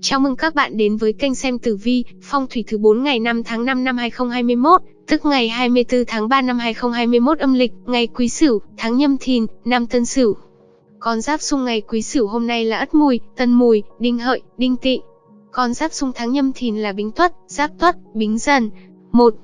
Chào mừng các bạn đến với kênh xem tử vi, phong thủy thứ 4 ngày 5 tháng 5 năm 2021, tức ngày 24 tháng 3 năm 2021 âm lịch, ngày Quý Sửu, tháng Nhâm Thìn, năm Tân Sửu. Con giáp xung ngày Quý Sửu hôm nay là Ất Mùi, Tân Mùi, Đinh Hợi, Đinh Tỵ. Con giáp xung tháng Nhâm Thìn là Bính Tuất, Giáp Tuất, Bính Dần. 1.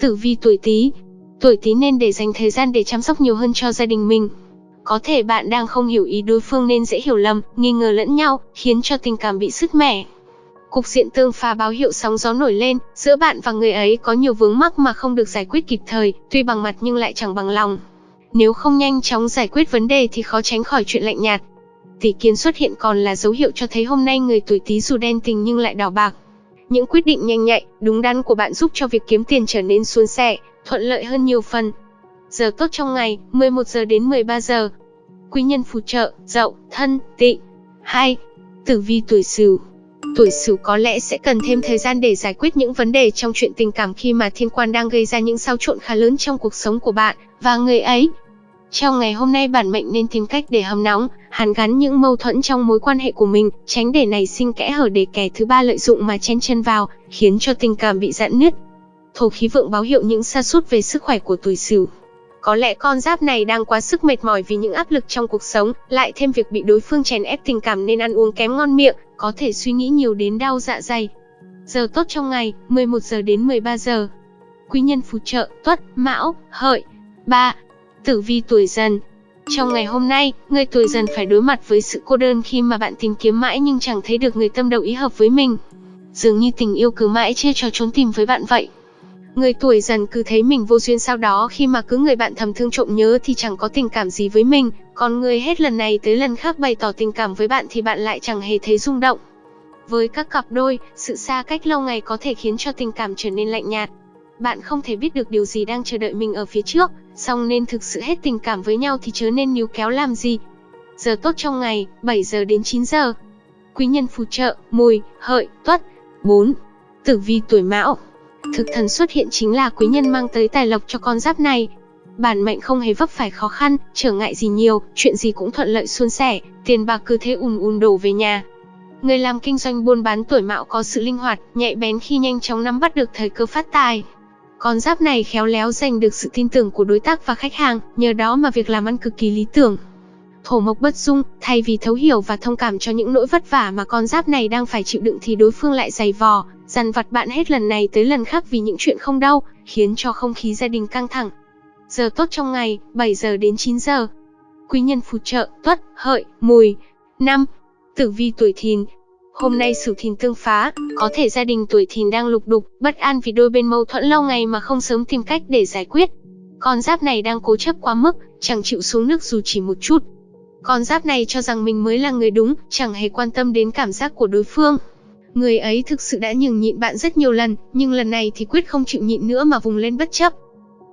Tử vi tuổi Tý. Tuổi Tý nên để dành thời gian để chăm sóc nhiều hơn cho gia đình mình, có thể bạn đang không hiểu ý đối phương nên dễ hiểu lầm, nghi ngờ lẫn nhau, khiến cho tình cảm bị sứt mẻ. Cục diện tương phá báo hiệu sóng gió nổi lên, giữa bạn và người ấy có nhiều vướng mắc mà không được giải quyết kịp thời, tuy bằng mặt nhưng lại chẳng bằng lòng. Nếu không nhanh chóng giải quyết vấn đề thì khó tránh khỏi chuyện lạnh nhạt. Tỷ kiến xuất hiện còn là dấu hiệu cho thấy hôm nay người tuổi Tý dù đen tình nhưng lại đỏ bạc. Những quyết định nhanh nhạy, đúng đắn của bạn giúp cho việc kiếm tiền trở nên suôn sẻ, thuận lợi hơn nhiều phần. Giờ tốt trong ngày, 11 giờ đến 13 giờ. Quý nhân phù trợ, dậu, thân, tị 2. Tử vi tuổi Sửu. Tuổi Sửu có lẽ sẽ cần thêm thời gian để giải quyết những vấn đề trong chuyện tình cảm khi mà thiên quan đang gây ra những xáo trộn khá lớn trong cuộc sống của bạn và người ấy. Trong ngày hôm nay bản mệnh nên tìm cách để hâm nóng, hàn gắn những mâu thuẫn trong mối quan hệ của mình, tránh để nảy sinh kẽ hở để kẻ thứ ba lợi dụng mà chen chân vào, khiến cho tình cảm bị giãn nứt. Thổ khí vượng báo hiệu những sa sút về sức khỏe của tuổi Sửu. Có lẽ con giáp này đang quá sức mệt mỏi vì những áp lực trong cuộc sống, lại thêm việc bị đối phương chèn ép tình cảm nên ăn uống kém ngon miệng, có thể suy nghĩ nhiều đến đau dạ dày. Giờ tốt trong ngày, 11 giờ đến 13 giờ. Quý nhân phù trợ, tuất, mão, hợi. 3. Tử vi tuổi dần, trong ngày hôm nay, người tuổi dần phải đối mặt với sự cô đơn khi mà bạn tìm kiếm mãi nhưng chẳng thấy được người tâm đầu ý hợp với mình. Dường như tình yêu cứ mãi chia cho trốn tìm với bạn vậy. Người tuổi dần cứ thấy mình vô duyên sau đó khi mà cứ người bạn thầm thương trộm nhớ thì chẳng có tình cảm gì với mình, còn người hết lần này tới lần khác bày tỏ tình cảm với bạn thì bạn lại chẳng hề thấy rung động. Với các cặp đôi, sự xa cách lâu ngày có thể khiến cho tình cảm trở nên lạnh nhạt. Bạn không thể biết được điều gì đang chờ đợi mình ở phía trước, song nên thực sự hết tình cảm với nhau thì chớ nên níu kéo làm gì. Giờ tốt trong ngày, 7 giờ đến 9 giờ. Quý nhân phù trợ, mùi, hợi, tuất. 4. Tử vi tuổi mão Thực thần xuất hiện chính là quý nhân mang tới tài lộc cho con giáp này. Bản mệnh không hề vấp phải khó khăn, trở ngại gì nhiều, chuyện gì cũng thuận lợi suôn sẻ, tiền bạc cứ thế ùn ùn đổ về nhà. Người làm kinh doanh buôn bán tuổi mão có sự linh hoạt, nhạy bén khi nhanh chóng nắm bắt được thời cơ phát tài. Con giáp này khéo léo giành được sự tin tưởng của đối tác và khách hàng, nhờ đó mà việc làm ăn cực kỳ lý tưởng. Thổ mộc bất dung, thay vì thấu hiểu và thông cảm cho những nỗi vất vả mà con giáp này đang phải chịu đựng thì đối phương lại giày vò, dằn vặt bạn hết lần này tới lần khác vì những chuyện không đau, khiến cho không khí gia đình căng thẳng. Giờ tốt trong ngày, 7 giờ đến 9 giờ. Quý nhân phù trợ, tuất, hợi, mùi. năm Tử vi tuổi thìn, Hôm nay Sửu Thìn tương phá, có thể gia đình tuổi Thìn đang lục đục, bất an vì đôi bên mâu thuẫn lâu ngày mà không sớm tìm cách để giải quyết. Con giáp này đang cố chấp quá mức, chẳng chịu xuống nước dù chỉ một chút. Con giáp này cho rằng mình mới là người đúng, chẳng hề quan tâm đến cảm giác của đối phương. Người ấy thực sự đã nhường nhịn bạn rất nhiều lần, nhưng lần này thì quyết không chịu nhịn nữa mà vùng lên bất chấp.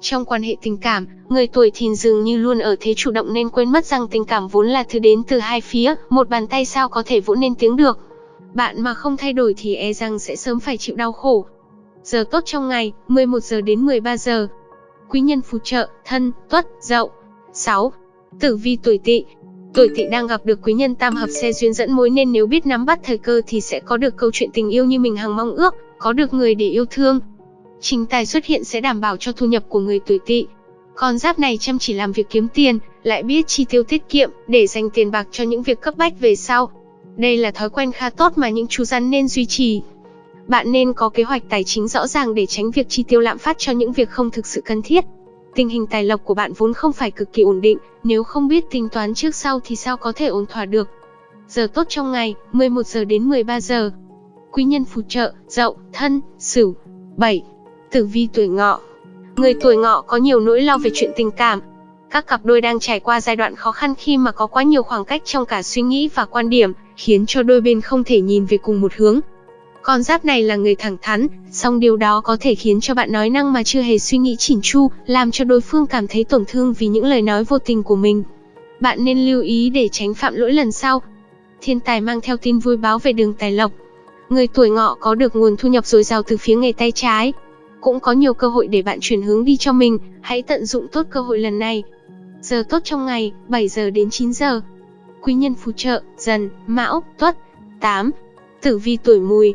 Trong quan hệ tình cảm, người tuổi thìn dường như luôn ở thế chủ động nên quên mất rằng tình cảm vốn là thứ đến từ hai phía, một bàn tay sao có thể vỗ nên tiếng được. Bạn mà không thay đổi thì e rằng sẽ sớm phải chịu đau khổ. Giờ tốt trong ngày, 11 giờ đến 13 giờ. Quý nhân phù trợ, thân, tuất, dậu. 6. Tử vi tuổi tỵ, Tuổi tỵ đang gặp được quý nhân tam hợp xe duyên dẫn mối nên nếu biết nắm bắt thời cơ thì sẽ có được câu chuyện tình yêu như mình hằng mong ước, có được người để yêu thương. Chính tài xuất hiện sẽ đảm bảo cho thu nhập của người tuổi tỵ. Con giáp này chăm chỉ làm việc kiếm tiền, lại biết chi tiêu tiết kiệm để dành tiền bạc cho những việc cấp bách về sau. Đây là thói quen khá tốt mà những chú rắn nên duy trì. Bạn nên có kế hoạch tài chính rõ ràng để tránh việc chi tiêu lạm phát cho những việc không thực sự cần thiết. Tình hình tài lộc của bạn vốn không phải cực kỳ ổn định, nếu không biết tính toán trước sau thì sao có thể ổn thỏa được. Giờ tốt trong ngày, 11 giờ đến 13 giờ. Quý nhân phù trợ, dậu, thân, sửu. 7. Tử vi tuổi ngọ. Người tuổi ngọ có nhiều nỗi lo về chuyện tình cảm. Các cặp đôi đang trải qua giai đoạn khó khăn khi mà có quá nhiều khoảng cách trong cả suy nghĩ và quan điểm, khiến cho đôi bên không thể nhìn về cùng một hướng. Con giáp này là người thẳng thắn, song điều đó có thể khiến cho bạn nói năng mà chưa hề suy nghĩ chỉn chu, làm cho đối phương cảm thấy tổn thương vì những lời nói vô tình của mình. Bạn nên lưu ý để tránh phạm lỗi lần sau. Thiên tài mang theo tin vui báo về đường tài lộc. Người tuổi ngọ có được nguồn thu nhập dồi dào từ phía nghề tay trái. Cũng có nhiều cơ hội để bạn chuyển hướng đi cho mình, hãy tận dụng tốt cơ hội lần này. Giờ tốt trong ngày, 7 giờ đến 9 giờ. Quý nhân phù trợ, dần, mão, tuất. 8. Tử vi tuổi mùi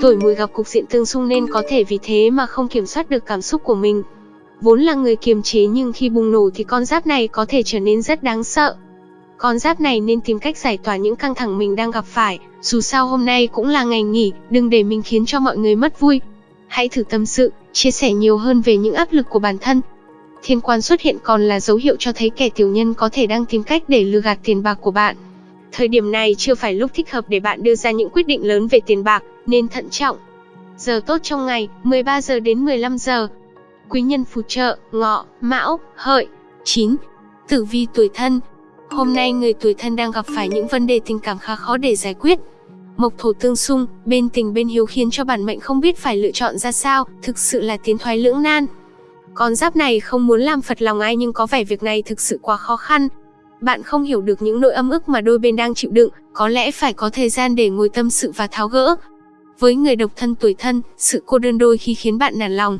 Tuổi mùi gặp cục diện tương xung nên có thể vì thế mà không kiểm soát được cảm xúc của mình. Vốn là người kiềm chế nhưng khi bùng nổ thì con giáp này có thể trở nên rất đáng sợ. Con giáp này nên tìm cách giải tỏa những căng thẳng mình đang gặp phải, dù sao hôm nay cũng là ngày nghỉ, đừng để mình khiến cho mọi người mất vui. Hãy thử tâm sự, chia sẻ nhiều hơn về những áp lực của bản thân. Thiên quan xuất hiện còn là dấu hiệu cho thấy kẻ tiểu nhân có thể đang tìm cách để lừa gạt tiền bạc của bạn. Thời điểm này chưa phải lúc thích hợp để bạn đưa ra những quyết định lớn về tiền bạc, nên thận trọng. Giờ tốt trong ngày, 13 giờ đến 15 giờ. Quý nhân phù trợ, ngọ, mão, hợi. 9. Tử vi tuổi thân Hôm nay người tuổi thân đang gặp phải những vấn đề tình cảm khá khó để giải quyết. Mộc thổ tương xung, bên tình bên hiếu khiến cho bản mệnh không biết phải lựa chọn ra sao, thực sự là tiến thoái lưỡng nan. Con giáp này không muốn làm phật lòng ai nhưng có vẻ việc này thực sự quá khó khăn. Bạn không hiểu được những nỗi âm ức mà đôi bên đang chịu đựng, có lẽ phải có thời gian để ngồi tâm sự và tháo gỡ. Với người độc thân tuổi thân, sự cô đơn đôi khi khiến bạn nản lòng.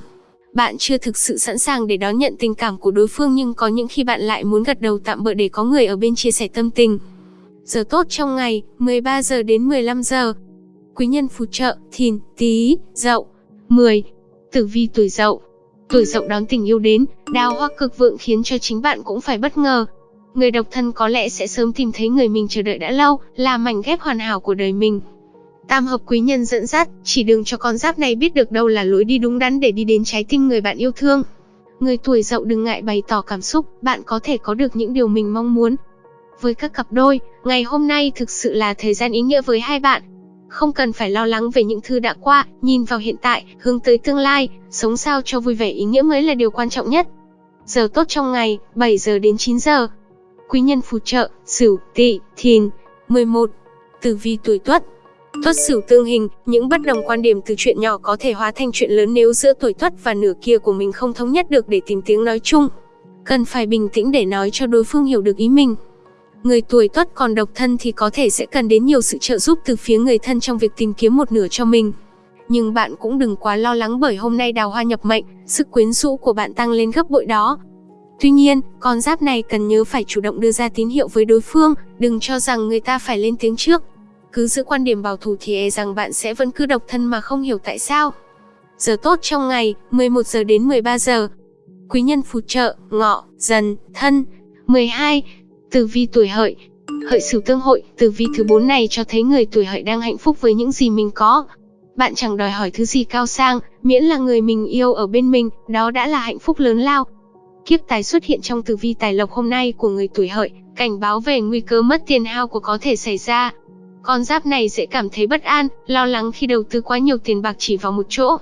Bạn chưa thực sự sẵn sàng để đón nhận tình cảm của đối phương nhưng có những khi bạn lại muốn gật đầu tạm bỡ để có người ở bên chia sẻ tâm tình. Giờ tốt trong ngày, 13 giờ đến 15 giờ. Quý nhân phù trợ, thìn, tí, dậu. 10. Tử vi tuổi dậu. Tuổi dậu đón tình yêu đến, đào hoa cực vượng khiến cho chính bạn cũng phải bất ngờ. Người độc thân có lẽ sẽ sớm tìm thấy người mình chờ đợi đã lâu, là mảnh ghép hoàn hảo của đời mình. Tam hợp quý nhân dẫn dắt, chỉ đường cho con giáp này biết được đâu là lối đi đúng đắn để đi đến trái tim người bạn yêu thương. Người tuổi dậu đừng ngại bày tỏ cảm xúc, bạn có thể có được những điều mình mong muốn. Với các cặp đôi, ngày hôm nay thực sự là thời gian ý nghĩa với hai bạn. Không cần phải lo lắng về những thứ đã qua, nhìn vào hiện tại, hướng tới tương lai, sống sao cho vui vẻ ý nghĩa mới là điều quan trọng nhất. Giờ tốt trong ngày, 7 giờ đến 9 giờ. Quý nhân phù trợ, Sửu, Tỵ, Thìn. 11. Tử vi tuổi Tuất, Tuất Sửu tương hình, những bất đồng quan điểm từ chuyện nhỏ có thể hóa thành chuyện lớn nếu giữa tuổi Tuất và nửa kia của mình không thống nhất được để tìm tiếng nói chung. Cần phải bình tĩnh để nói cho đối phương hiểu được ý mình. Người tuổi Tuất còn độc thân thì có thể sẽ cần đến nhiều sự trợ giúp từ phía người thân trong việc tìm kiếm một nửa cho mình. Nhưng bạn cũng đừng quá lo lắng bởi hôm nay đào hoa nhập mệnh, sức quyến rũ của bạn tăng lên gấp bội đó. Tuy nhiên, con giáp này cần nhớ phải chủ động đưa ra tín hiệu với đối phương, đừng cho rằng người ta phải lên tiếng trước. Cứ giữ quan điểm bảo thủ thì e rằng bạn sẽ vẫn cứ độc thân mà không hiểu tại sao. Giờ tốt trong ngày, 11 giờ đến 13 giờ. Quý nhân phù trợ, ngọ, dần, thân. 12. Tử vi tuổi hợi Hợi sửu tương hội, tử vi thứ 4 này cho thấy người tuổi hợi đang hạnh phúc với những gì mình có. Bạn chẳng đòi hỏi thứ gì cao sang, miễn là người mình yêu ở bên mình, đó đã là hạnh phúc lớn lao. Kiếp tài xuất hiện trong tử vi tài lộc hôm nay của người tuổi hợi, cảnh báo về nguy cơ mất tiền hao của có thể xảy ra. Con giáp này sẽ cảm thấy bất an, lo lắng khi đầu tư quá nhiều tiền bạc chỉ vào một chỗ.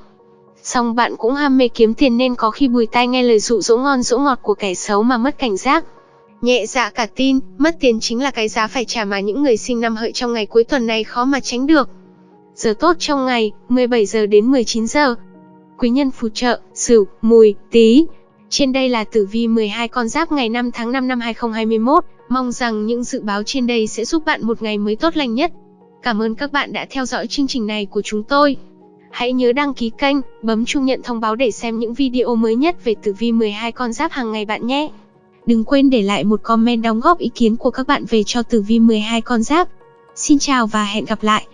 Song bạn cũng ham mê kiếm tiền nên có khi bùi tai nghe lời dụ dỗ ngon dỗ ngọt của kẻ xấu mà mất cảnh giác. Nhẹ dạ cả tin, mất tiền chính là cái giá phải trả mà những người sinh năm hợi trong ngày cuối tuần này khó mà tránh được. Giờ tốt trong ngày, 17 giờ đến 19 giờ. Quý nhân phù trợ, Sửu, Mùi, Tý. Trên đây là tử vi 12 con giáp ngày 5 tháng 5 năm 2021. Mong rằng những dự báo trên đây sẽ giúp bạn một ngày mới tốt lành nhất. Cảm ơn các bạn đã theo dõi chương trình này của chúng tôi. Hãy nhớ đăng ký kênh, bấm chuông nhận thông báo để xem những video mới nhất về tử vi 12 con giáp hàng ngày bạn nhé. Đừng quên để lại một comment đóng góp ý kiến của các bạn về cho tử vi 12 con giáp. Xin chào và hẹn gặp lại.